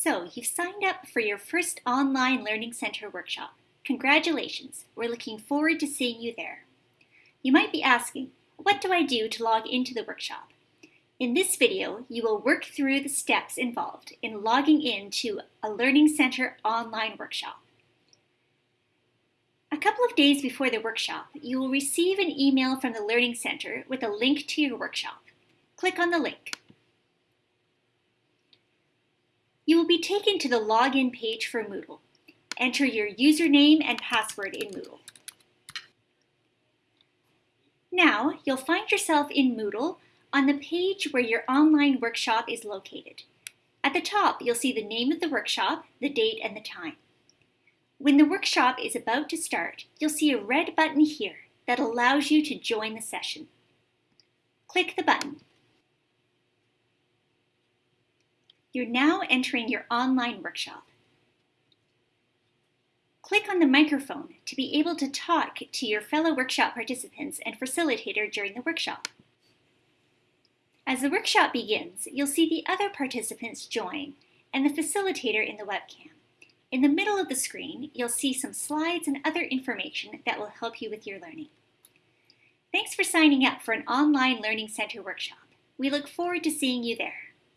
So you've signed up for your first online Learning Center workshop. Congratulations, we're looking forward to seeing you there. You might be asking, what do I do to log into the workshop? In this video, you will work through the steps involved in logging into a Learning Center online workshop. A couple of days before the workshop, you will receive an email from the Learning Center with a link to your workshop. Click on the link. You will be taken to the login page for Moodle. Enter your username and password in Moodle. Now, you'll find yourself in Moodle on the page where your online workshop is located. At the top, you'll see the name of the workshop, the date, and the time. When the workshop is about to start, you'll see a red button here that allows you to join the session. Click the button. You're now entering your online workshop. Click on the microphone to be able to talk to your fellow workshop participants and facilitator during the workshop. As the workshop begins, you'll see the other participants join and the facilitator in the webcam. In the middle of the screen, you'll see some slides and other information that will help you with your learning. Thanks for signing up for an online Learning Center workshop. We look forward to seeing you there.